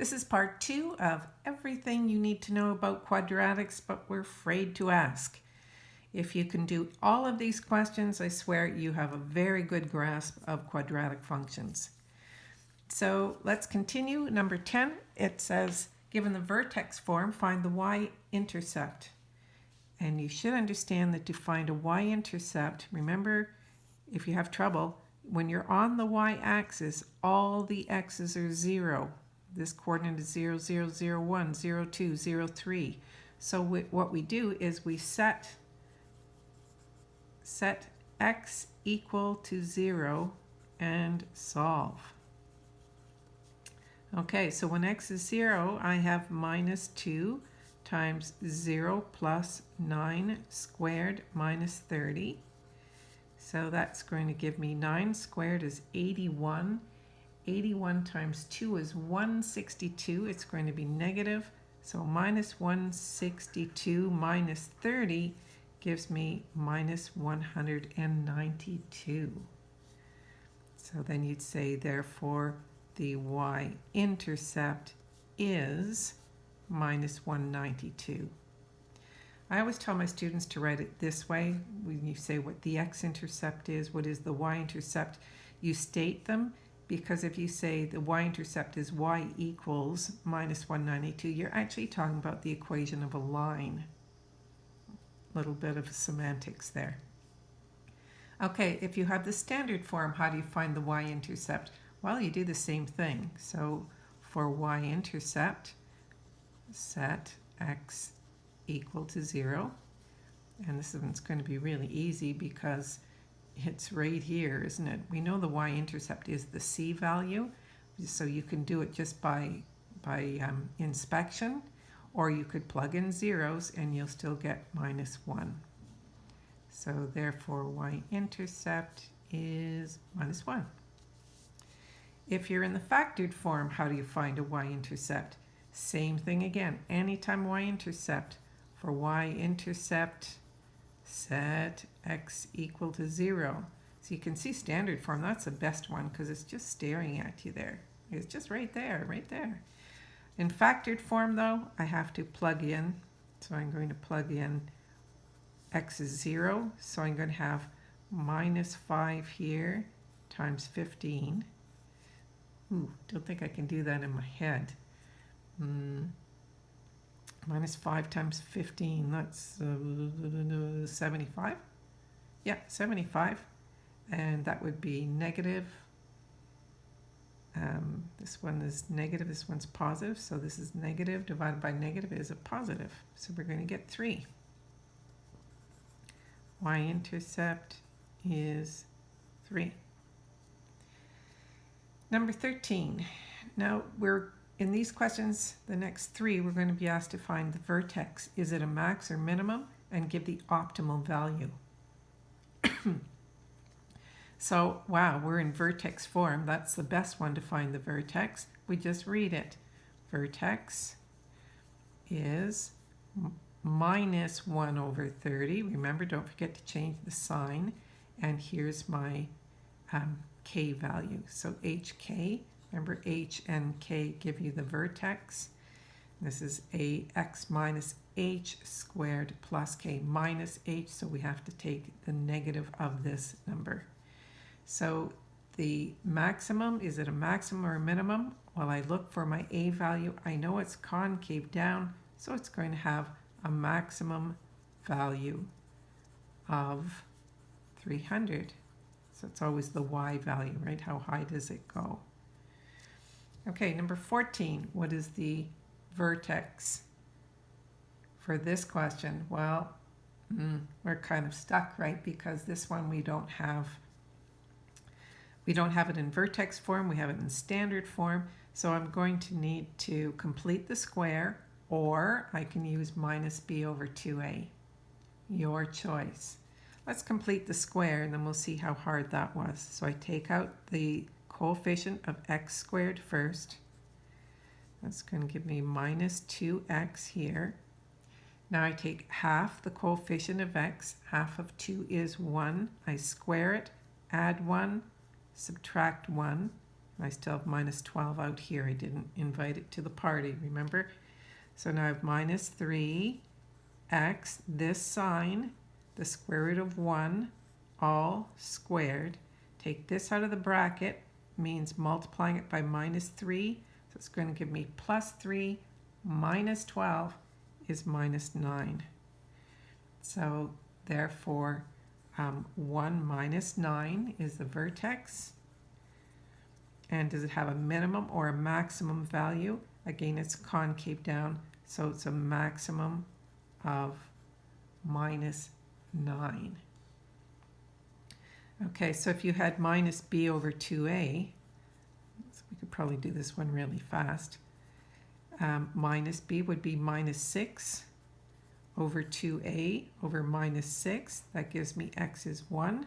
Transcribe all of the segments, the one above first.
This is part two of everything you need to know about quadratics, but we're afraid to ask. If you can do all of these questions, I swear you have a very good grasp of quadratic functions. So let's continue. Number 10, it says, given the vertex form, find the y-intercept. And you should understand that to find a y-intercept, remember, if you have trouble, when you're on the y-axis, all the x's are zero. This coordinate is 0, 0, 0, 1, 0, 2, 0, 3. So we, what we do is we set, set x equal to 0 and solve. Okay, so when x is 0, I have minus 2 times 0 plus 9 squared minus 30. So that's going to give me 9 squared is 81 81 times 2 is 162. It's going to be negative. So minus 162 minus 30 gives me minus 192. So then you'd say, therefore, the y-intercept is minus 192. I always tell my students to write it this way. When you say what the x-intercept is, what is the y-intercept, you state them because if you say the y-intercept is y equals minus 192, you're actually talking about the equation of a line. A little bit of semantics there. Okay, if you have the standard form, how do you find the y-intercept? Well, you do the same thing. So for y-intercept, set x equal to 0. And this one's going to be really easy because it's right here, isn't it? We know the y-intercept is the c value, so you can do it just by, by um, inspection, or you could plug in zeros and you'll still get minus 1. So therefore y-intercept is minus 1. If you're in the factored form, how do you find a y-intercept? Same thing again. Anytime y-intercept, for y-intercept set x equal to 0. So you can see standard form, that's the best one because it's just staring at you there. It's just right there, right there. In factored form though, I have to plug in. So I'm going to plug in x is 0, so I'm going to have minus 5 here times 15. Ooh, don't think I can do that in my head. Mm, minus 5 times 15, that's uh, 75. Yeah, 75. And that would be negative. Um, this one is negative, this one's positive. So this is negative divided by negative is a positive. So we're going to get 3. Y-intercept is 3. Number 13. Now we're in these questions, the next three, we're going to be asked to find the vertex. Is it a max or minimum? And give the optimal value. so, wow, we're in vertex form. That's the best one to find the vertex. We just read it. Vertex is minus 1 over 30. Remember, don't forget to change the sign. And here's my um, k value. So hk Remember h and k give you the vertex. This is ax minus h squared plus k minus h, so we have to take the negative of this number. So the maximum, is it a maximum or a minimum? Well, I look for my a value. I know it's concave down, so it's going to have a maximum value of 300. So it's always the y value, right? How high does it go? Okay, number 14, what is the vertex for this question? Well, mm, we're kind of stuck, right? Because this one we don't have, we don't have it in vertex form, we have it in standard form. So I'm going to need to complete the square or I can use minus b over 2a. Your choice. Let's complete the square and then we'll see how hard that was. So I take out the coefficient of x squared first. That's going to give me minus 2x here. Now I take half the coefficient of x, half of 2 is 1. I square it, add 1, subtract 1. I still have minus 12 out here. I didn't invite it to the party, remember? So now I have minus 3 x, this sign, the square root of 1, all squared. Take this out of the bracket, means multiplying it by minus 3. So it's going to give me plus 3 minus 12 is minus 9. So therefore, um, 1 minus 9 is the vertex. And does it have a minimum or a maximum value? Again, it's concave down, so it's a maximum of minus 9. Okay, so if you had minus b over 2a, so we could probably do this one really fast, um, minus b would be minus 6 over 2a over minus 6. That gives me x is 1.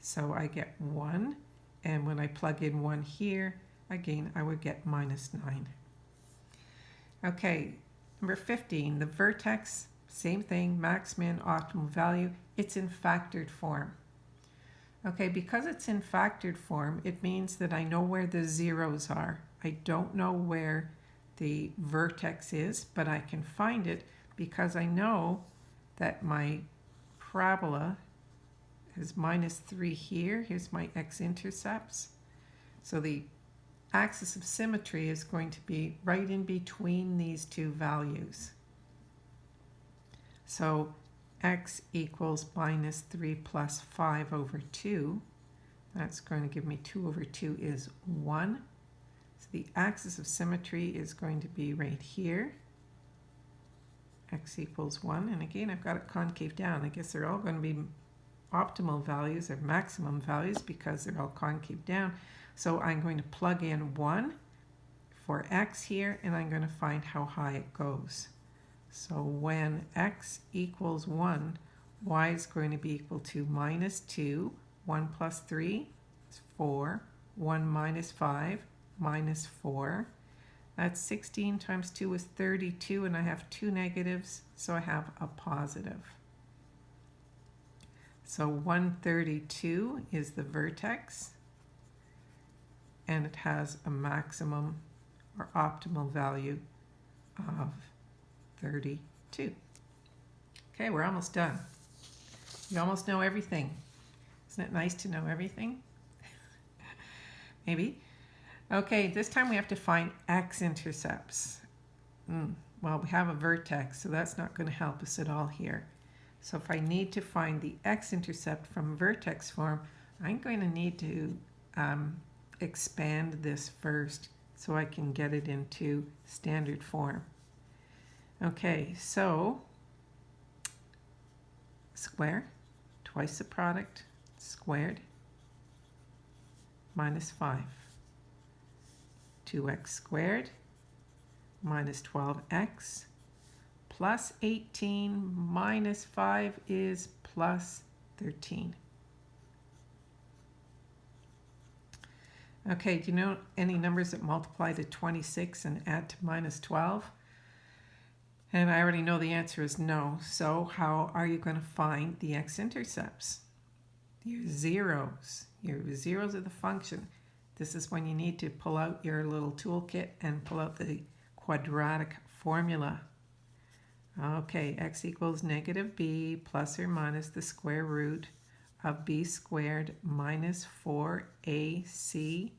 So I get 1. And when I plug in 1 here, again, I would get minus 9. Okay, number 15, the vertex, same thing, max, min, optimal value. It's in factored form. Okay, because it's in factored form, it means that I know where the zeros are. I don't know where the vertex is, but I can find it because I know that my parabola is minus 3 here. Here's my x-intercepts. So the axis of symmetry is going to be right in between these two values. So x equals minus 3 plus 5 over 2. That's going to give me 2 over 2 is 1. So the axis of symmetry is going to be right here. x equals 1. And again, I've got it concave down. I guess they're all going to be optimal values or maximum values because they're all concave down. So I'm going to plug in 1 for x here, and I'm going to find how high it goes. So when x equals 1, y is going to be equal to minus 2, 1 plus 3 is 4, 1 minus 5, minus 4. That's 16 times 2 is 32, and I have two negatives, so I have a positive. So 132 is the vertex, and it has a maximum or optimal value of 32. Okay, we're almost done. You almost know everything. Isn't it nice to know everything? Maybe. Okay, this time we have to find x-intercepts. Mm, well, we have a vertex, so that's not going to help us at all here. So if I need to find the x-intercept from vertex form, I'm going to need to um, expand this first so I can get it into standard form. Okay, so square, twice the product, squared, minus 5. 2x squared minus 12x plus 18 minus 5 is plus 13. Okay, do you know any numbers that multiply to 26 and add to minus 12? And I already know the answer is no. So how are you going to find the x-intercepts? Your zeros. Your zeros of the function. This is when you need to pull out your little toolkit and pull out the quadratic formula. Okay, x equals negative b plus or minus the square root of b squared minus 4ac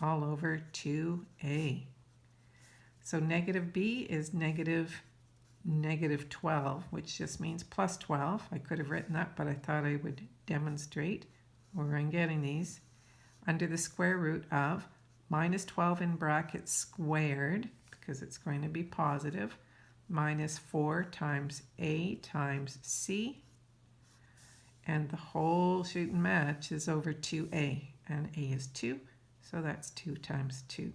all over 2a. So negative b is negative negative 12, which just means plus 12. I could have written that, but I thought I would demonstrate where I'm getting these. Under the square root of minus 12 in brackets squared, because it's going to be positive, minus 4 times a times c, and the whole shooting match is over 2a, and a is 2, so that's 2 times 2.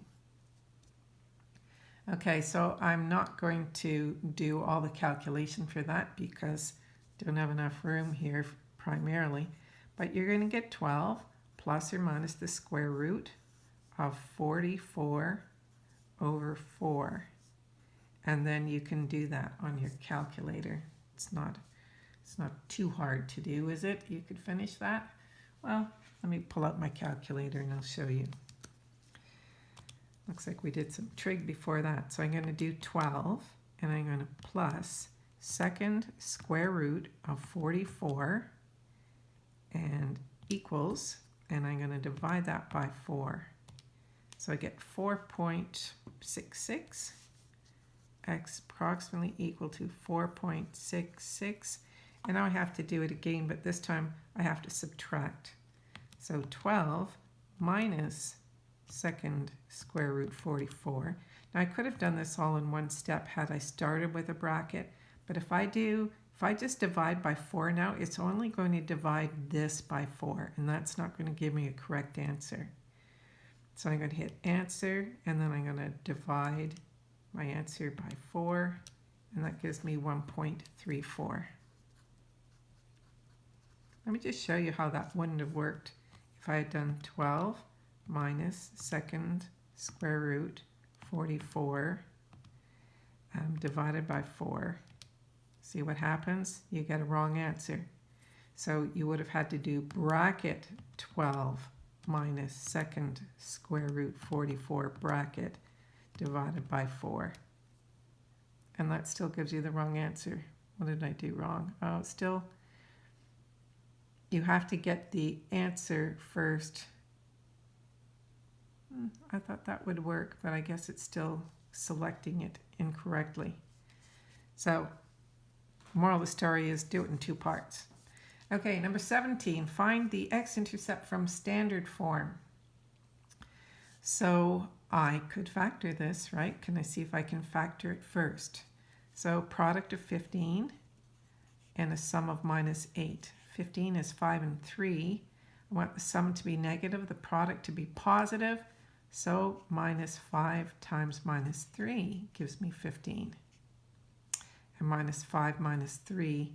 Okay, so I'm not going to do all the calculation for that because I don't have enough room here primarily. But you're going to get 12 plus or minus the square root of 44 over 4. And then you can do that on your calculator. It's not, it's not too hard to do, is it? You could finish that? Well, Let me pull out my calculator and I'll show you. Looks like we did some trig before that. So I'm going to do 12 and I'm going to plus second square root of 44 and equals, and I'm going to divide that by 4. So I get 4.66 x approximately equal to 4.66 and now I have to do it again but this time I have to subtract. So 12 minus second square root 44 now I could have done this all in one step had I started with a bracket but if I do if I just divide by 4 now it's only going to divide this by 4 and that's not going to give me a correct answer so I'm going to hit answer and then I'm going to divide my answer by 4, and that gives me 1.34. Let me just show you how that wouldn't have worked if I had done 12 minus second square root 44 um, divided by 4. See what happens? You get a wrong answer. So you would have had to do bracket 12 minus second square root 44 bracket divided by 4. And that still gives you the wrong answer. What did I do wrong? Oh, still, you have to get the answer first. Hmm, I thought that would work, but I guess it's still selecting it incorrectly. So, moral of the story is do it in two parts. Okay, number 17, find the x-intercept from standard form. So I could factor this, right? Can I see if I can factor it first? So product of 15 and a sum of minus 8. 15 is 5 and 3. I want the sum to be negative, the product to be positive. So minus 5 times minus 3 gives me 15. And minus 5 minus 3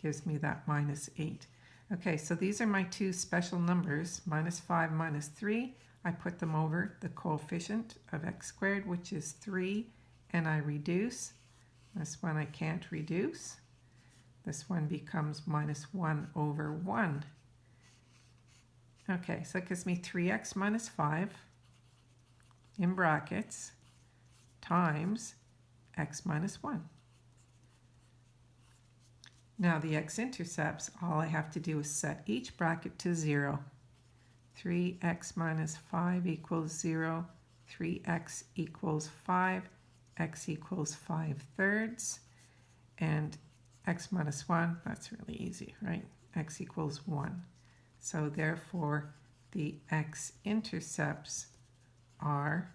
gives me that minus 8. Okay, so these are my two special numbers, minus 5, minus 3. I put them over the coefficient of x squared, which is 3, and I reduce. This one I can't reduce. This one becomes minus 1 over 1. Okay, so that gives me 3x minus 5 in brackets times x minus 1. Now the x-intercepts, all I have to do is set each bracket to 0. 3x minus 5 equals 0, 3x equals 5, x equals 5 thirds, and x minus 1, that's really easy, right? x equals 1. So therefore, the x-intercepts are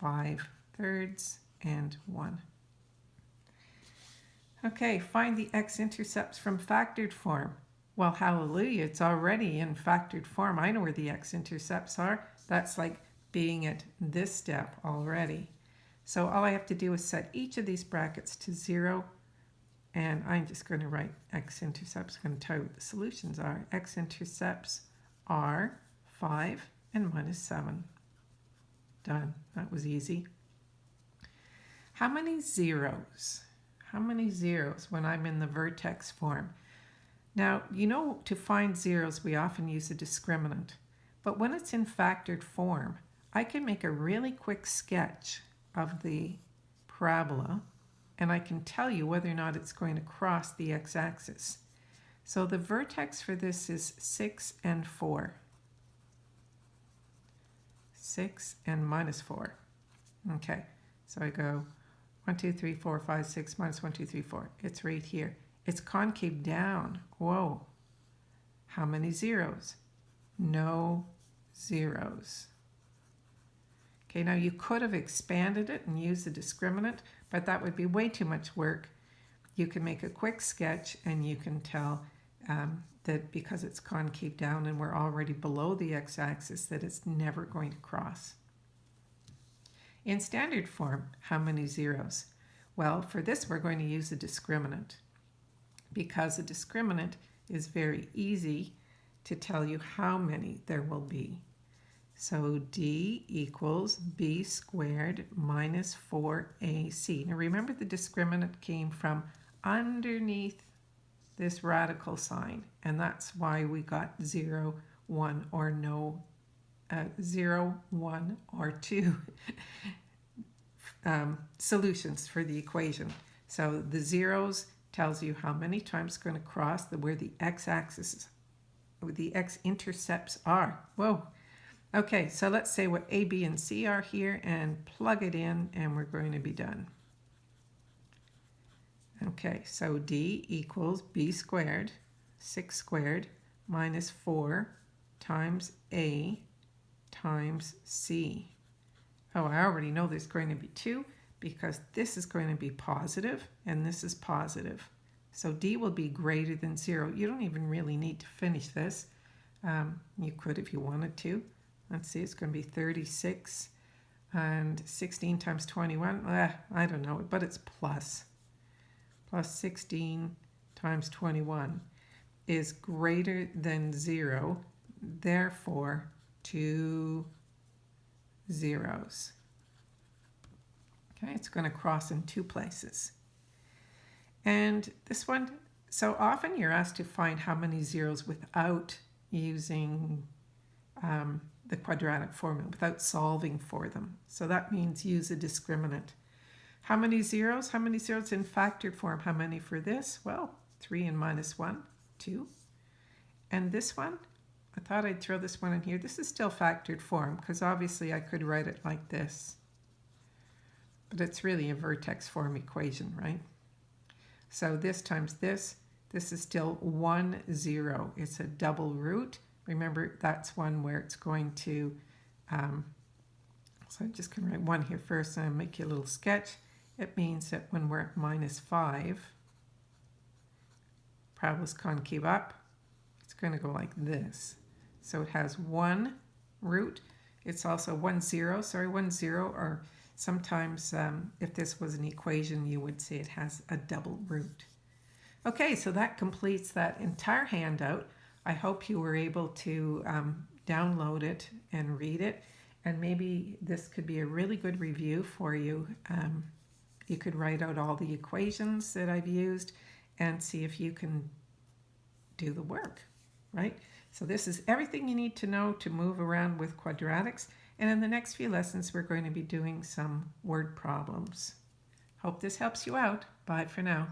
5 thirds and 1. Okay, find the x-intercepts from factored form. Well, hallelujah, it's already in factored form. I know where the x-intercepts are. That's like being at this step already. So all I have to do is set each of these brackets to 0, and I'm just going to write x-intercepts. I'm going to tell you what the solutions are. x-intercepts are 5 and minus 7. Done. That was easy. How many zeros? How many zeros when I'm in the vertex form? Now, you know to find zeros we often use a discriminant, but when it's in factored form, I can make a really quick sketch of the parabola and I can tell you whether or not it's going to cross the x-axis. So the vertex for this is 6 and 4. 6 and minus 4. Okay, so I go 1, 2, 3, 4, 5, 6, minus 1, 2, 3, 4. It's right here. It's concave down. Whoa. How many zeros? No zeros. Okay, now you could have expanded it and used the discriminant, but that would be way too much work. You can make a quick sketch and you can tell um, that because it's concave down and we're already below the x-axis that it's never going to cross. In standard form, how many zeros? Well, for this we're going to use a discriminant because a discriminant is very easy to tell you how many there will be. So d equals b squared minus 4ac. Now remember the discriminant came from underneath this radical sign, and that's why we got 0, 1, or no 0, 1, or 2 um, solutions for the equation. So the zeros tells you how many times it's going to cross the, where the x-axis, the x-intercepts are. Whoa. Okay, so let's say what A, B, and C are here and plug it in and we're going to be done. Okay, so D equals B squared, 6 squared, minus 4 times A times C. Oh, I already know there's going to be 2 because this is going to be positive and this is positive. So D will be greater than 0. You don't even really need to finish this. Um, you could if you wanted to. Let's see, it's going to be 36 and 16 times 21. Eh, I don't know, but it's plus. Plus 16 times 21 is greater than 0. Therefore, two zeros. Okay, it's going to cross in two places. And this one, so often you're asked to find how many zeros without using um, the quadratic formula, without solving for them. So that means use a discriminant. How many zeros? How many zeros in factored form? How many for this? Well, 3 and minus 1, 2. And this one, I thought I'd throw this one in here. This is still factored form because obviously I could write it like this. But it's really a vertex form equation, right? So this times this, this is still 1, 0. It's a double root. Remember, that's one where it's going to, um, so I'm just going to write 1 here first and make you a little sketch. It means that when we're at minus 5, parabola concave up, it's going to go like this. So it has one root. It's also one zero, sorry, one zero, or sometimes um, if this was an equation, you would say it has a double root. Okay, so that completes that entire handout. I hope you were able to um, download it and read it. And maybe this could be a really good review for you. Um, you could write out all the equations that I've used and see if you can do the work, right? So this is everything you need to know to move around with quadratics. And in the next few lessons, we're going to be doing some word problems. Hope this helps you out. Bye for now.